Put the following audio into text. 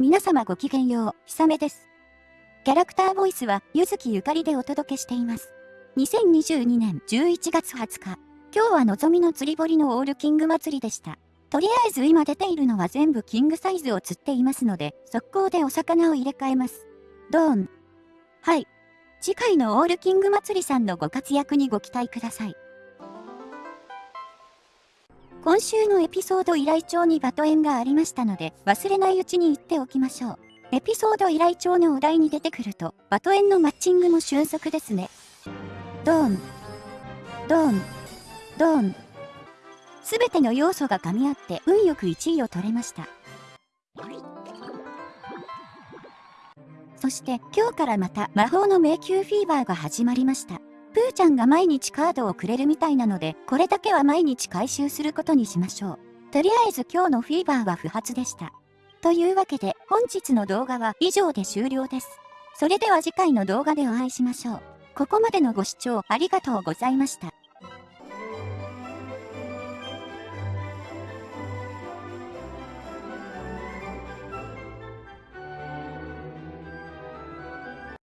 皆様ごきげんよう、ひさめです。キャラクターボイスは、ゆずきゆかりでお届けしています。2022年11月20日、今日はのぞみの釣り堀のオールキング祭りでした。とりあえず今出ているのは全部キングサイズを釣っていますので、速攻でお魚を入れ替えます。ドーン。はい。次回のオールキング祭りさんのご活躍にご期待ください。今週のエピソード依頼帳にバトエンがありましたので、忘れないうちに言っておきましょう。エピソード依頼帳のお題に出てくると、バトエンのマッチングも俊足ですね。ドーン。ドーン。ドーン。すべての要素が噛み合って運よく1位を取れました。そして今日からまた魔法の迷宮フィーバーが始まりました。プーちゃんが毎日カードをくれるみたいなので、これだけは毎日回収することにしましょう。とりあえず今日のフィーバーは不発でした。というわけで本日の動画は以上で終了です。それでは次回の動画でお会いしましょう。ここまでのご視聴ありがとうございました。